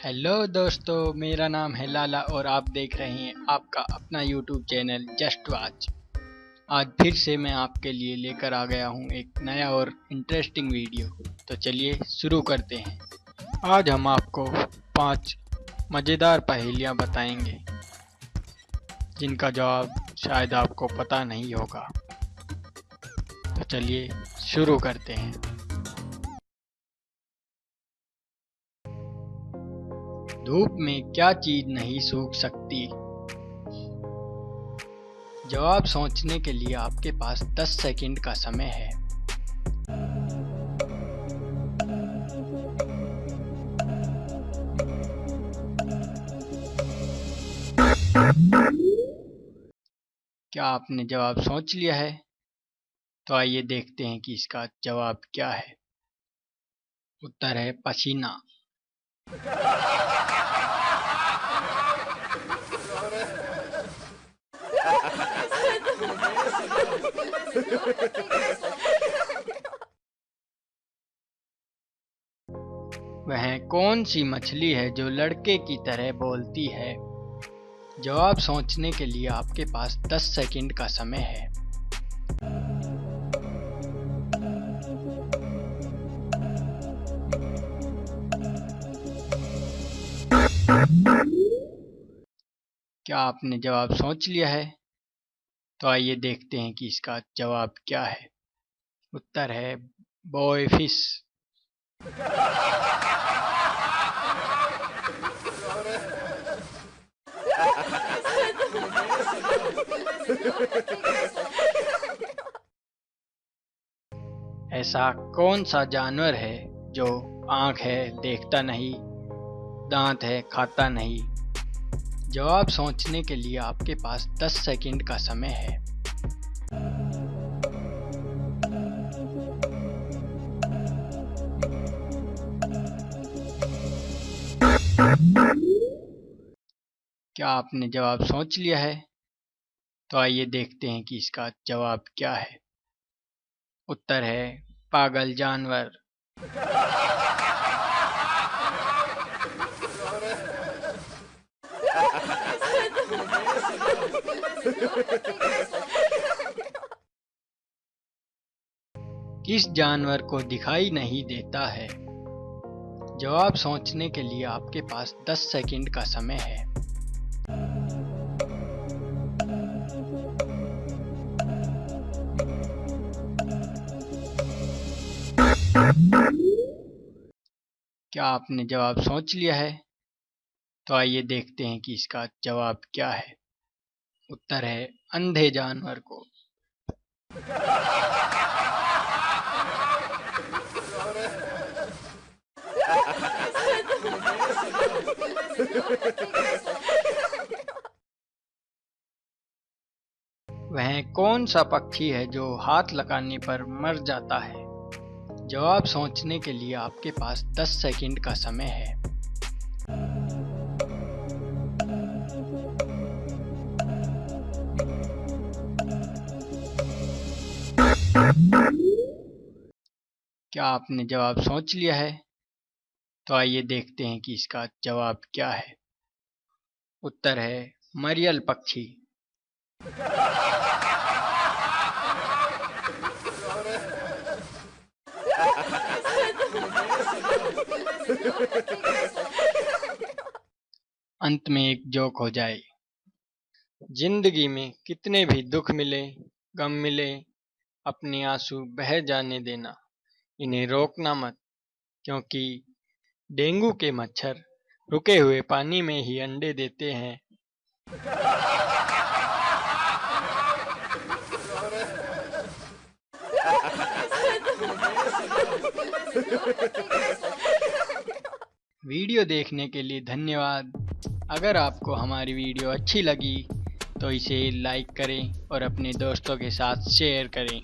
Hello दोस्तों, मेरा नाम है लाला और आप देख रहे हैं आपका अपना यूट्यूब चैनल जस्ट वाच आज फिर से मैं आपके लिए लेकर आ गया हूँ एक नया और इंटरेस्टिंग वीडियो तो चलिए शुरू करते हैं। आज हम आपको पाँच मज़ेदार पहेलियाँ बताएँगे, जिनका जवाब शायद आपको पता नहीं होगा। तो चलिए शुरू करते हैं। धूप में क्या चीज़ नहीं सूख सकती? जवाब सोचने के लिए आपके पास 10 सेकंड का समय है। क्या आपने जवाब सोच लिया है? तो आइए देखते हैं कि इसका जवाब क्या है। उत्तर है पसीना। वह कौन सी मछली है जो लड़के की तरह बोलती है? जवाब सोचने के लिए आपके पास 10 सेकंड का समय है। क्या आपने जवाब सोच लिया है? तो आइए देखते हैं कि इसका जवाब क्या है। उत्तर है बॉय फ़िश ऐसा कौन सा जानवर है जो आँख है देखता नहीं, दांत है खाता नहीं? जवाब सोचने के लिए आपके पास 10 सेकंड का समय है। क्या आपने जवाब सोच लिया है? तो आइए देखते हैं कि इसका जवाब क्या है। उत्तर है, पागल जानवर। किस जानवर को दिखाई नहीं देता है? जवाब सोचने के लिए आपके पास 10 सेकंड का समय है। क्या आपने जवाब सोच लिया है? तो आइए देखते हैं कि इसका जवाब क्या है। उत्तर है, अंधे जानवर को। वह कौन सा पक्षी है जो हाथ लगाने पर मर जाता है? जवाब सोचने के लिए आपके पास 10 सेकंड का समय है। क्या आपने जवाब सोच लिया है? तो आइए देखते हैं कि इसका जवाब क्या है। उत्तर है, मरियल पक्षी। अंत में एक जोक हो जाए। ज़िंदगी में कितने भी दुख मिले, गम मिले, अपने आँसू बह जाने देना। इन्हें रोकना मत, क्योंकि डेंगू के मच्छर रुके हुए पानी में ही अंडे देते हैं। वीडियो देखने के लिए धन्यवाद। अगर आपको हमारी वीडियो अच्छी लगी तो इसे लाइक करें और अपने दोस्तों के साथ शेयर करें।